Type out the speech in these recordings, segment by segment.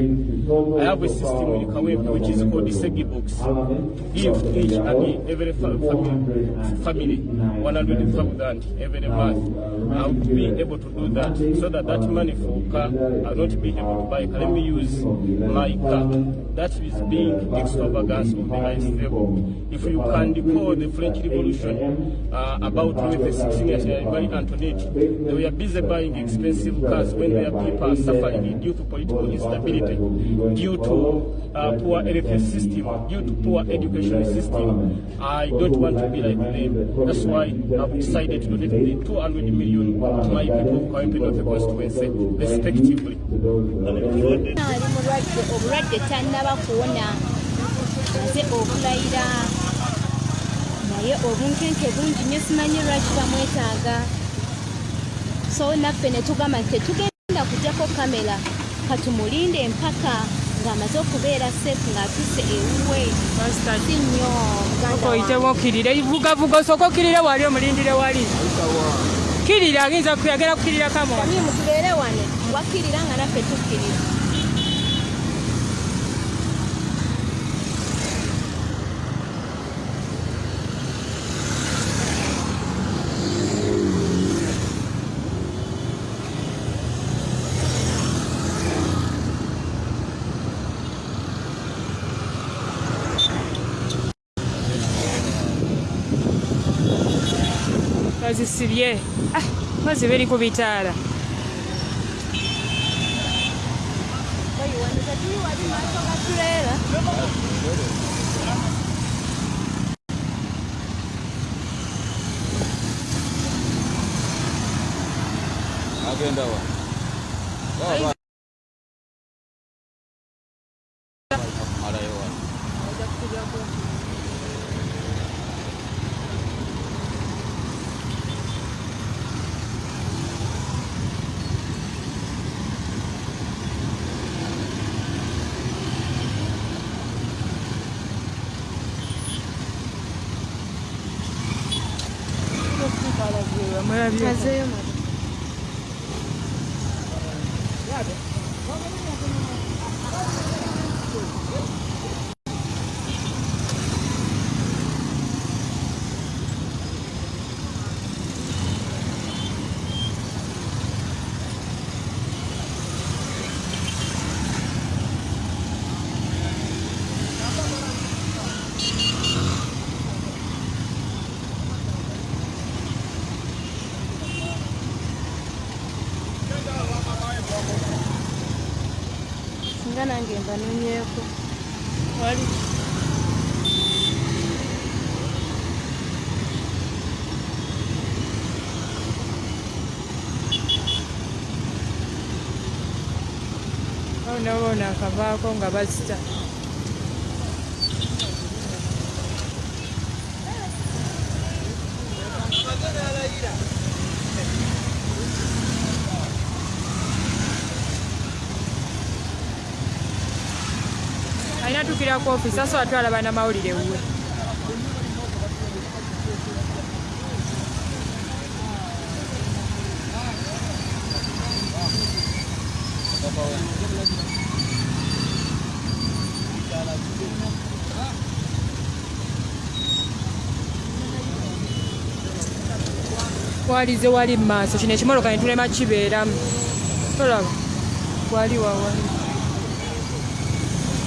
I have a system in Kawempe which is called the Segi box give each and every family, family 100,000 every month. I would be able to do that so that that money for car I'll not be able to buy car. Let me use my car. That is being extravagance of the highest level. If you can recall the French Revolution uh, about Louis XVI and Marie Antoinette, they were busy buying expensive cars when their people are suffering due to political instability, due to uh, poor health system, due to poor education system. I don't want to be like them. That's why I've decided to donate the 200 million to my people of Kawempe North constituency, respectively. obulwadde tannaba kuwona aze okulayira naye obunkenke bungi nnyo simanyi lwaki bamwetaaga so naffe ne tugamba nti tetugenda kujjako kamera katumulinde empaka ng'amaze okubeera sefu ng'atuse ewuwe. Si nnyo oyitemu okirire vugavuga osooka okirire wali omulindire wali. Kirira ayinza kuyagera kukirira kamwa Tamimu tubeere wane wakkirira nga naffe tukkirira maze sirye ah maze beri ku bitaala agenda Maravilha. Fazer, mano. Nada. Onaona akavaako nga bazita. Alina tukira ku ofisi asa watwala bannamawulire wuwe walize wali mu maaso. Kino ekimoloka ne tulema kibeeramu tolaba wali wawali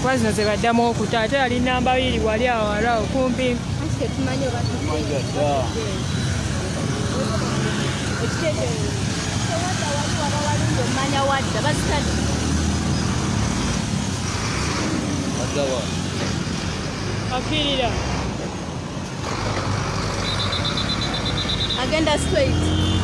kuba zino ze baddamu okuta. Ate yali namba biri wali awala okumpi. Anti tetumanyi oba ekiteeteerezo tewadda wali waba walungi omumanya wadda bazitadde akirira agenda straight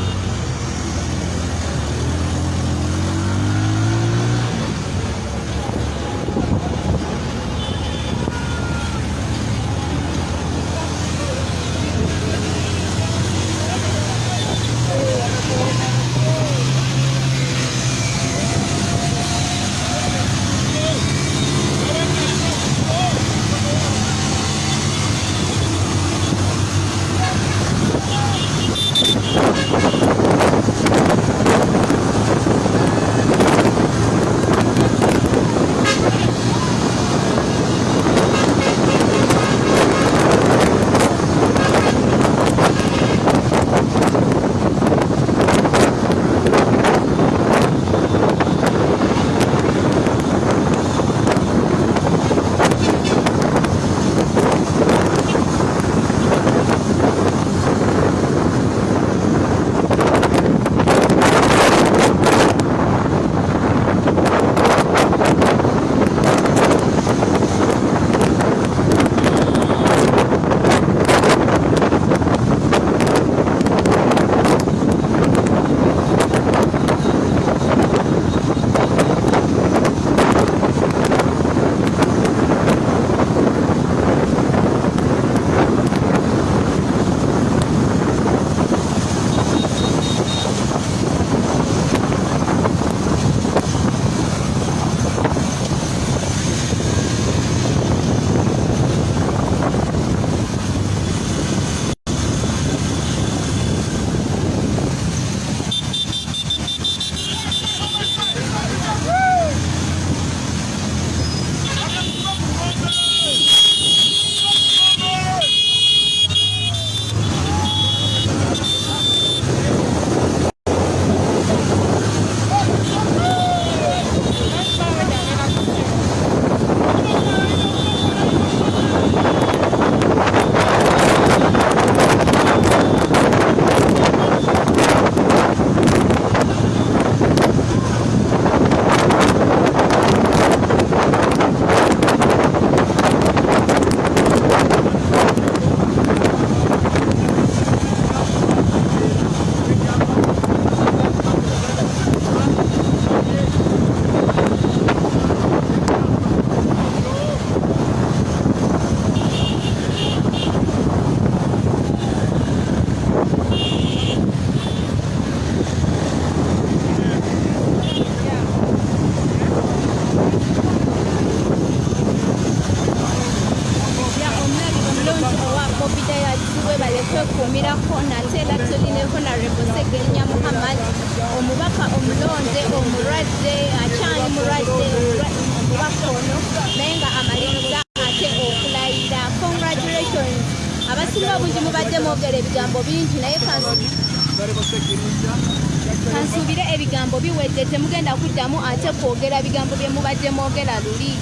kansuubire ebigambo biwedde temugenda kuddamu ate kwogera bigambo bye mubadde mwogera luli.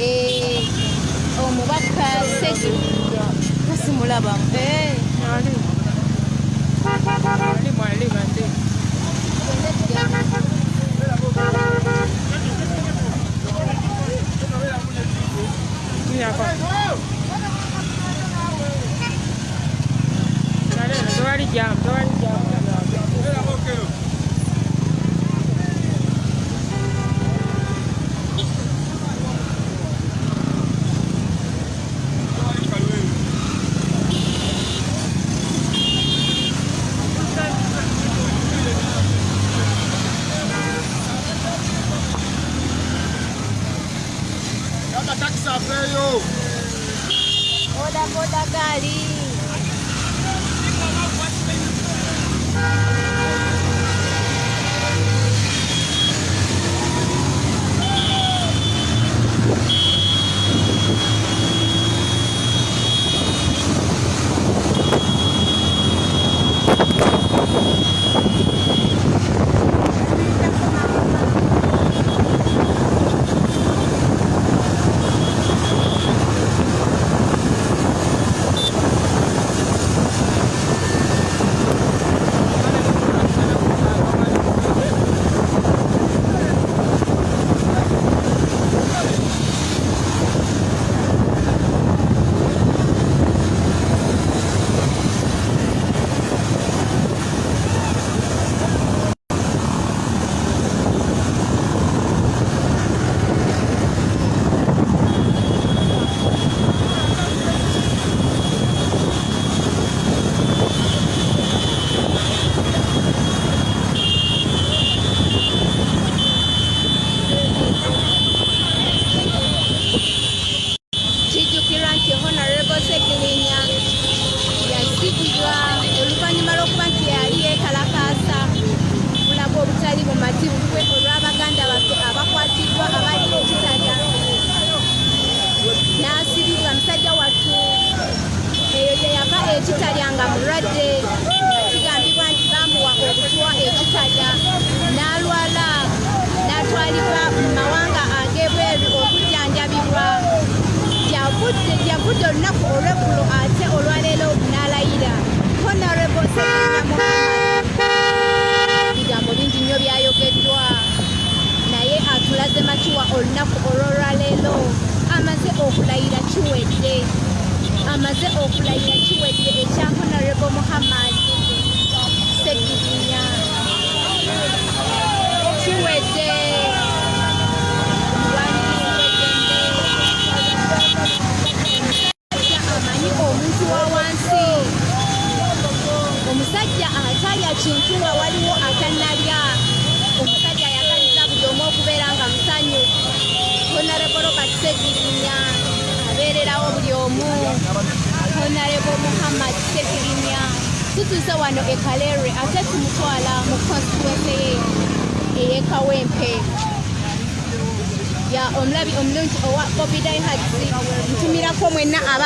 Eh, omubaka segi kasimulabamu Eh, tewali jamu, tewali tá feio! vou dar carinho.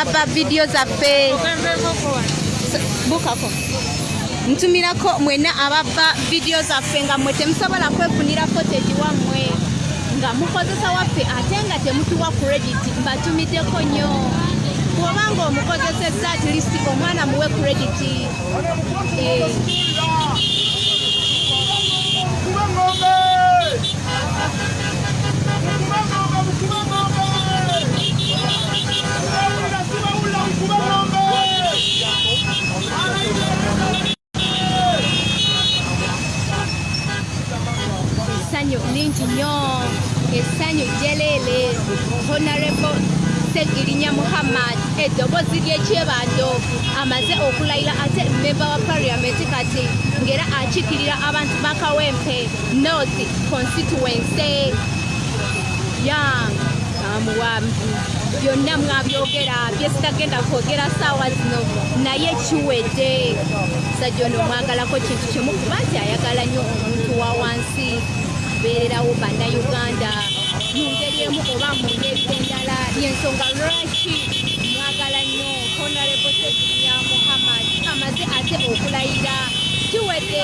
Ababba vidiyo zaffe bukako ntumirako mwenna ababba vidiyo zaffe nga mmwe temusobola kwefunira footage wammwe nga mukozesa waffe ate nga temutuwa credit mbatumiddeko nnyo bw'obanga omukozesezza at least omwana muwe credit Eh, essanyu lingi nnyo essanyu jeleele honorable segirinya muhammad eddoboozi ly'ekyebando amaze okulayira ate memba wa parliament kati ng'era akiikirira abantu ba kawempe north constituency. Ya mwamuwa byonna mwabyogera byesitagenda kwogera saawa zino. Naye kiwedde musajja ono omwagalako kintu kimu kuba nti ayagala nnyo omuntu wa wansi. Abeererawo bannayuganda. Mu ngeri emu oba mu ngeri endala yensonga lwaki mwagala nnyo? Honarebo seginya muhammad amaze ate okulayira. Kiwedde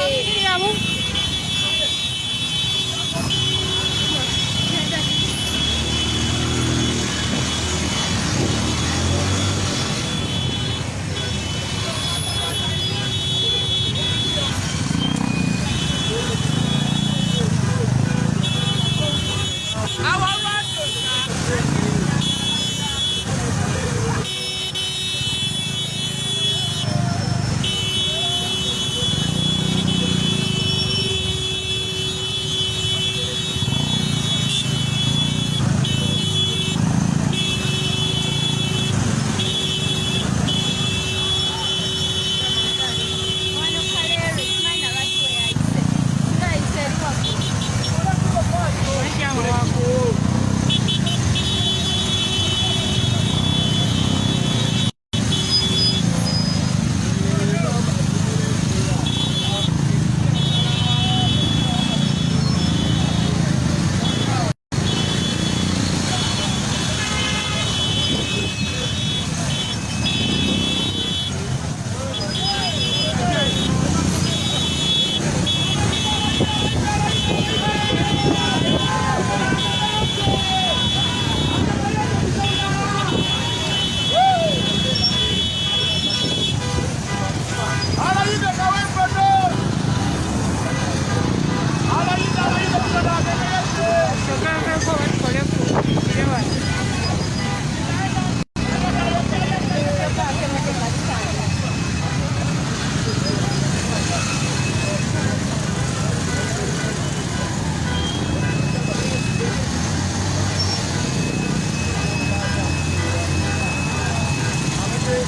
Thank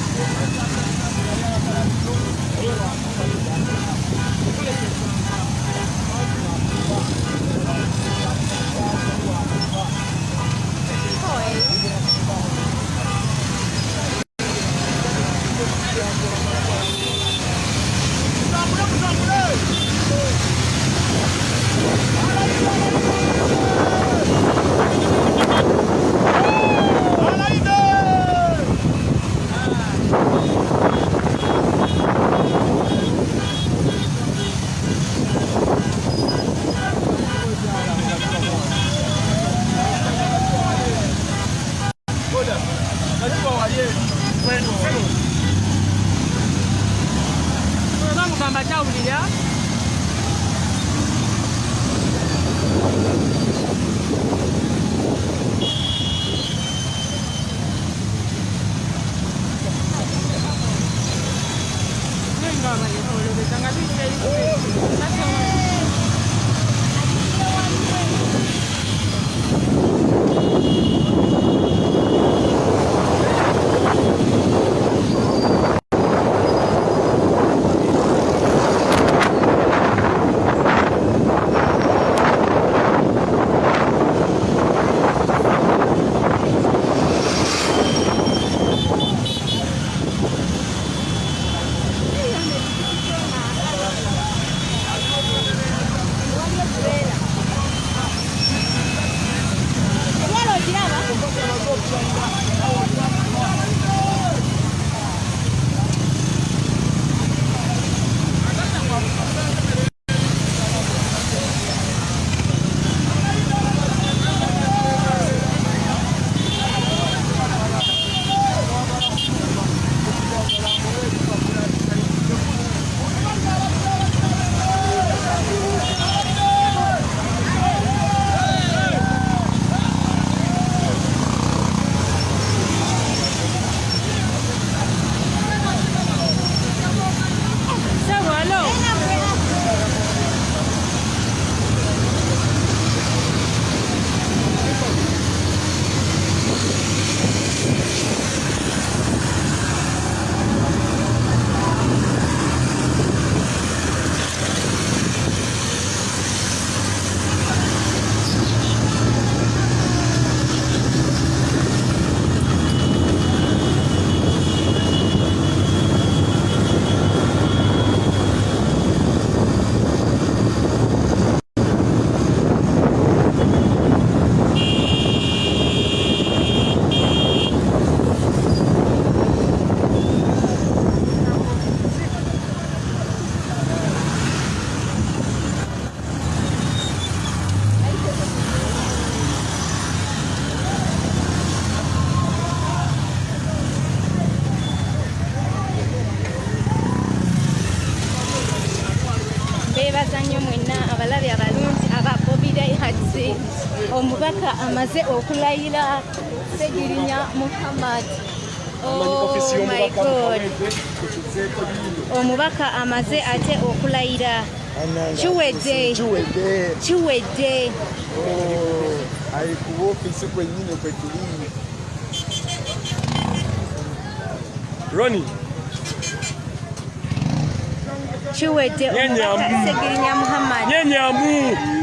you. 下午几点？Amaze okulayira segirinya muhammad. Oh biino omubaka amaze ate okulayira. Kiwedde. Kiwedde. Ali ku ofisi kwennyini kwe tuli roni. Kiwedde. Nyenyambu. omubaka segirinya muhammad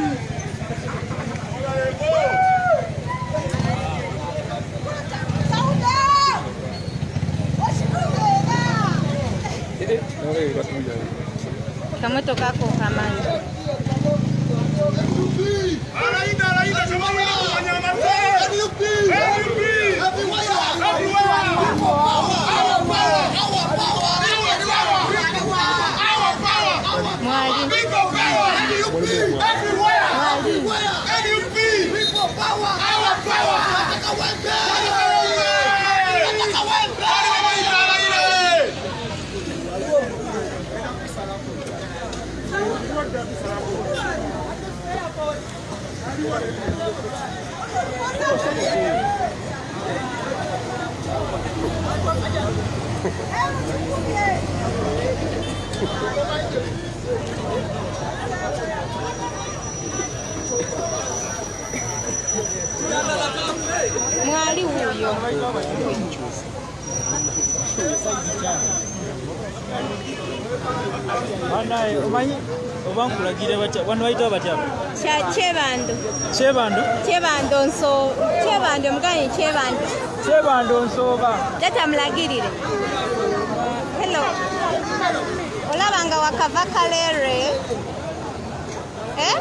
Kamu itu kaku Power, power, power. mwali uyo banaye umanyi oba nkulagire wano bayita batya? Kya kyebando kyebando kyebando nso kyebando omuganyi kyebando kyebando nsooba tata mulagirire. Hello. Olaba nga wakava kalere eh?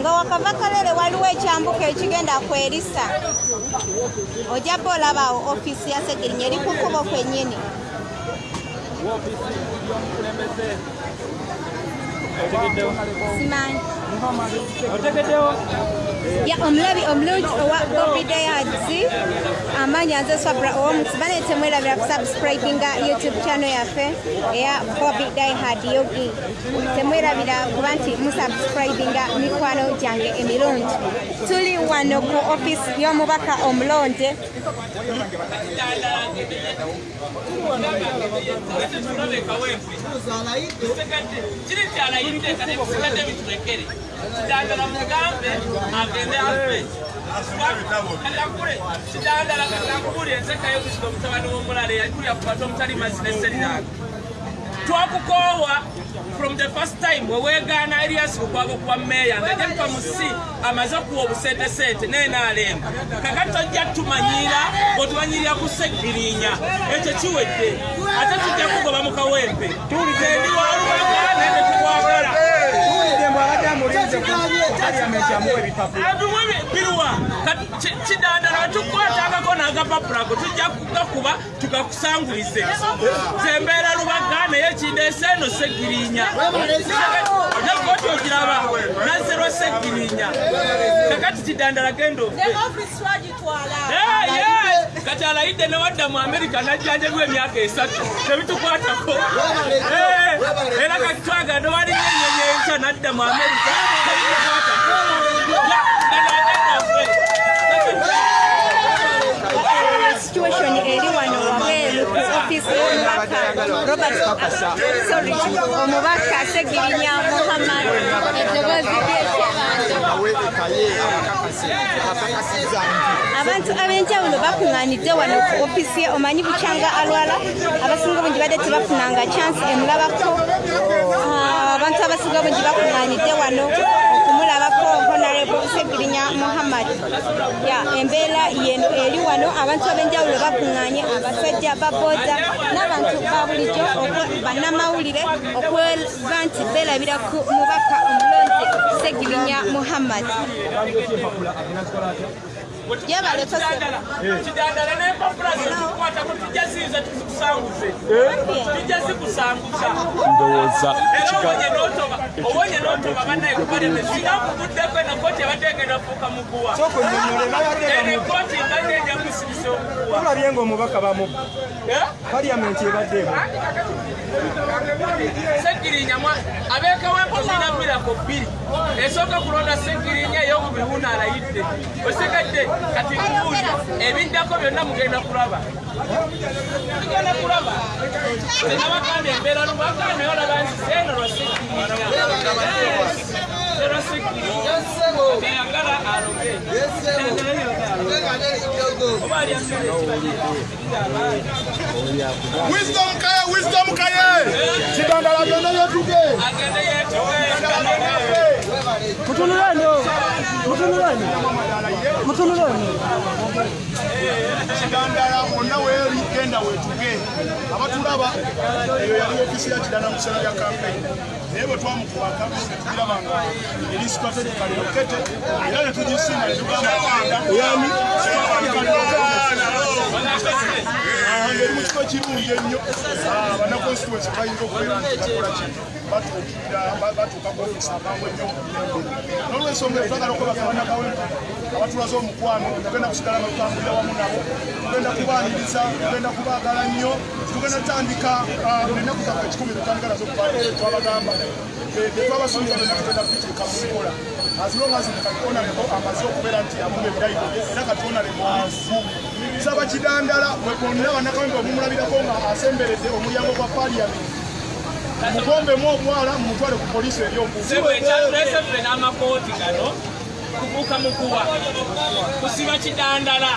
nga wakava kalere waliwo ekyambuka ekigenda kwerisa. Ojjaba olabawo ofiisi ya segirinya eri kukubo kwennyini お茶けてよ。すまん。お茶けてよ。Ya omulabi omulungi owa bobidayads amaanyi anze swabra owomusibane temwerabira kusubscribinga youtube channel yaffe eya bobi dihad yogi. Temwerabira kuba nti musubscribinga mikwano gyange emirungi tuli wano ku office y'omubaka omulonde. Kiri kyalayidde kati bisigadde biturekere kidandala mugambe agende afe kalakule kidandala kakakubulya ensekayo kusika omutabani w'omulala eyakulya kubata omutali mazzi neseriranga twakukoowa from the first time weweegaana erias lukwago kuwa meeya ngajetuka mu si amaze okuwa obusentesente nenaalemba kakati tojja tumanyira otumanyirira ku segirinya ekyo kiwedde. Ate tujja kugoba mu kawempe. Tendi walubaga nende tukwagala. tuwulidde mbu abadde amulinze ku paliamenti amuwa ebipapula abiwe biruwa kidandala wetukwatangako n'agapapulako tujja kugakuba tugakusangulize zembeera lubaga naye kindeese eno segirinya. Nekoti ogiraba nazerwa segirinya. Kakati kidandala genda ofe Yes. kati alayidde newadda mu amerika najjanjabwa emyaka esatu. Tebitukwatako Eh, era kati twagala newaliyo enyenyi enkya nadda mu amerika situation eri wano wabweru ku office y'omubaka robert sorry omubaka segirinya muhammad. Eddoboozi lyekyebando abantu ab'enjawulo bakuŋŋaanidde wano ku ofisi ye omanyi bukyanga alwala abasinga bungi badde tebafunanga chansi emulabako. Ah, abantu abasinga bungi bakuŋŋaanidde wano okumulabako honarable segirinya muhammad ya embeera yeno eri wano abantu ab'enjawulo bakuŋŋaanye abasajja babooda n'abantu ba bulijjo okwe- bannamawulire okweba nti beerabira ku mubaka omulonzi segirinya muhammad yebaleko kidandala n'empapula zitukwatako tujja ziiza tuzikusanguze tujja zikusanguza ndowooza era obonye n'otoba bannaye kubaleme singa kubuddeko eno kooti abadde egenda fuuka muguwa eno ekooti mbadde ejja kusibisa omuguwa tulabye ng'omubaka bamubba paliyamenti ebaddeemu segirinya abekawempo zirina mirako bbiri esooka kulonda segirinya eyokubiri wuno alayidde osigadde kati ebiddako byonna mugenda kulaba. Mugenda kulaba. Tenabagambye embeera lubagambye olaba nti seno lwa segirinya lwa segirinya eyagala aloge Wisdom kaye, wisdom kaye. Kidandala byonna byetuge. agende yetuge mutunulani mutunulani mutunulani Kidandala bonna weeri genda wetuge. Abatulaba eyo yali ofisi ya kidanda mu kiseera bya kampeyini. Naye bwe twamukubaka tulaba nga eri strategically located era ne tugisinga ne tugamba yani ngeri mu kifo kirungi ennyo Ah, bannaconstituency bayinza okubeera nti bakola ki batuukirira ba- batuuka ku ofisi amangu ennyo n'olwensonga eyo twagala okwebaka bannakawempa abatulaze omukwano tugenda kusigala nga tutambulira wamu nabo tugenda kubaaniriza tugenda kubaagala nnyo tugenda tutandika ah, ennaku zaffe ekikumi tutandika nazo twabagamba twabasuubiza byonna tugenda kubituuka mu nkola azilongazi katonaleko amaze okubeera nti amuba ebirayiro era katonale mwavu saba kidandala bwe bonna bannakawempe omumulabirako nga asemberedde omulyango gwa paliyamenti mugombemu obwala mumutwale ku poliisi ffe n'amakooti gano kubuuka mukuwa kusiba kidandala